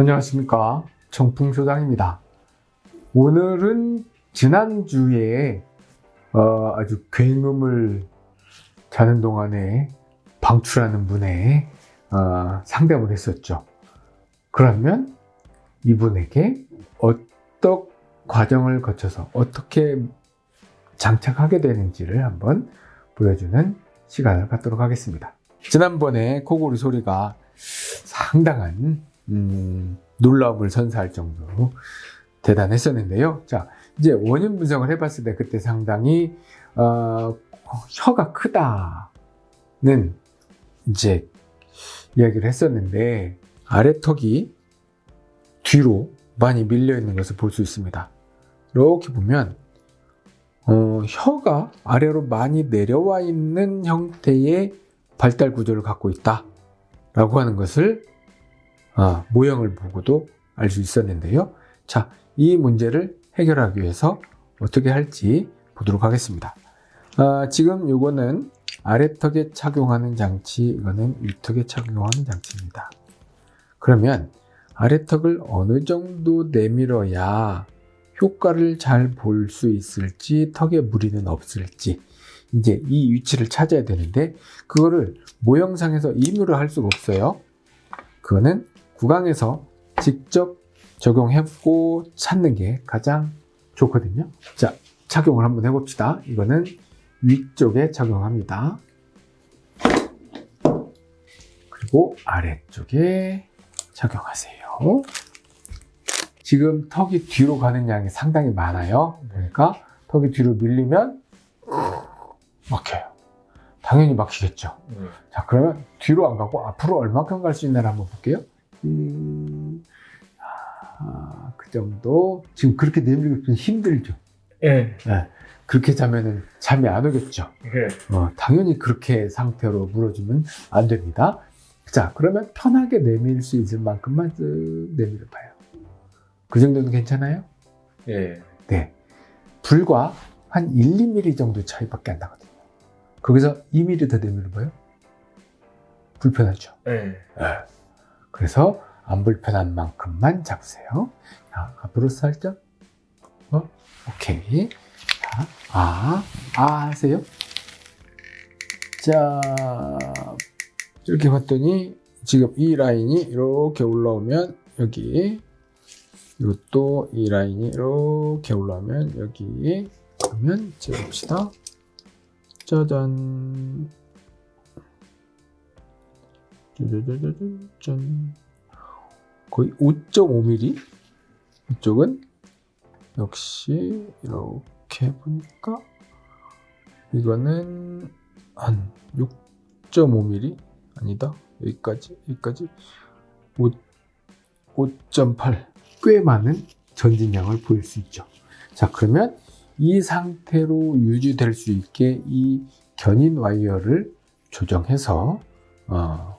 안녕하십니까. 청풍소장입니다. 오늘은 지난주에 어, 아주 굉음을 자는 동안에 방출하는 분의 어, 상담을 했었죠. 그러면 이분에게 어떤 과정을 거쳐서 어떻게 장착하게 되는지를 한번 보여주는 시간을 갖도록 하겠습니다. 지난번에 코골이 소리가 상당한 음, 놀라움을 선사할 정도로 대단했었는데요. 자, 이제 원인 분석을 해봤을 때 그때 상당히 어, 혀가 크다는 이제 이야기를 했었는데 아래턱이 뒤로 많이 밀려 있는 것을 볼 수 있습니다. 이렇게 보면 어, 혀가 아래로 많이 내려와 있는 형태의 발달 구조를 갖고 있다 라고 하는 것을 어, 모형을 보고도 알 수 있었는데요. 자, 이 문제를 해결하기 위해서 어떻게 할지 보도록 하겠습니다. 어, 지금 이거는 아래턱에 착용하는 장치 이거는 위턱에 착용하는 장치입니다. 그러면 아래턱을 어느 정도 내밀어야 효과를 잘 볼 수 있을지 턱에 무리는 없을지 이제 이 위치를 찾아야 되는데 그거를 모형상에서 임의로 할 수가 없어요. 그거는 구강에서 직접 적용해보고 찾는 게 가장 좋거든요. 자 착용을 한번 해봅시다. 이거는 위쪽에 착용합니다. 그리고 아래쪽에 착용하세요. 지금 턱이 뒤로 가는 양이 상당히 많아요. 그러니까 턱이 뒤로 밀리면 막혀요. 당연히 막히겠죠. 음. 자 그러면 뒤로 안 가고 앞으로 얼마큼 갈 수 있나를 한번 볼게요 음, 아, 그 정도 지금 그렇게 내밀고 있으면 힘들죠 예. 네. 그렇게 자면은 잠이 안 오겠죠 예. 어, 당연히 그렇게 상태로 물어주면 안 됩니다 자 그러면 편하게 내밀 수 있을 만큼만 쓱 내밀어 봐요 그 정도는 괜찮아요? 예. 네 불과 한 1, 2mm 정도 차이밖에 안 나거든요 거기서 2mm 더 내밀어 봐요? 불편하죠 예. 네. 그래서 안 불편한 만큼만 잡으세요. 자, 앞으로 살짝. 어? 오케이. 자, 아, 아 하세요. 자, 이렇게 봤더니 지금 이 라인이 이렇게 올라오면 여기 이것도 이 라인이 이렇게 올라오면 여기 그러면 재봅시다. 짜잔. 짠. 거의 5.5mm 이쪽은 역시 이렇게 보니까 이거는 한 6.5mm 아니다 여기까지 여기까지 5, 5.8꽤 많은 전진량을 보일 수 있죠 자 그러면 이 상태로 유지될 수 있게 이 견인 와이어를 조정해서 어,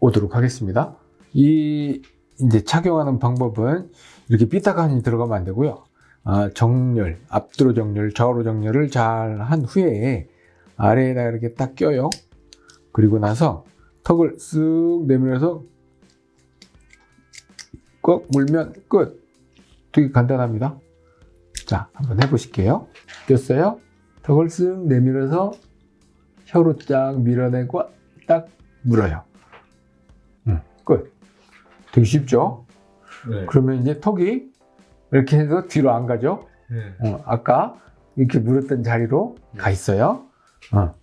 오도록 하겠습니다 이 이제 착용하는 방법은 이렇게 삐딱하니 들어가면 안 되고요. 아, 정렬, 앞뒤로 정렬, 좌우로 정렬을 잘 한 후에 아래에다 이렇게 딱 껴요. 그리고 나서 턱을 쓱 내밀어서 꼭 물면 끝. 되게 간단합니다. 자, 한번 해보실게요. 꼈어요. 턱을 쓱 내밀어서 혀로 쫙 밀어내고 딱 물어요. 음, 끝. 되게 쉽죠? 네. 그러면 이제 턱이 이렇게 해서 뒤로 안 가죠? 예. 어, 아까 이렇게 물었던 자리로 가 있어요. 어.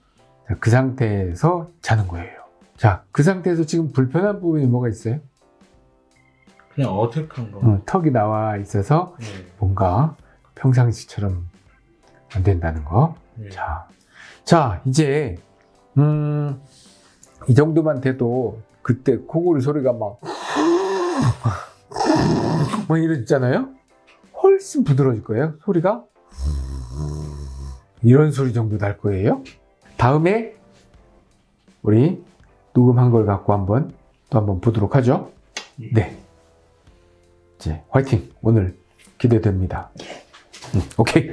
자, 그 상태에서 자는 거예요. 자, 그 상태에서 지금 불편한 부분이 뭐가 있어요? 그냥 어색한 거. 어, 턱이 나와 있어서 예. 뭔가 평상시처럼 안 된다는 거. 예. 자, 자 이제 음, 이 정도만 돼도 그때 코골이 소리가 막, 막 이러잖아요? 훨씬 부드러워질 거예요, 소리가. 이런 소리 정도 날 거예요. 다음에 우리 녹음한 걸 갖고 한번 또 한번 보도록 하죠. 네. 이제 화이팅! 오늘 기대됩니다. 음, 오케이.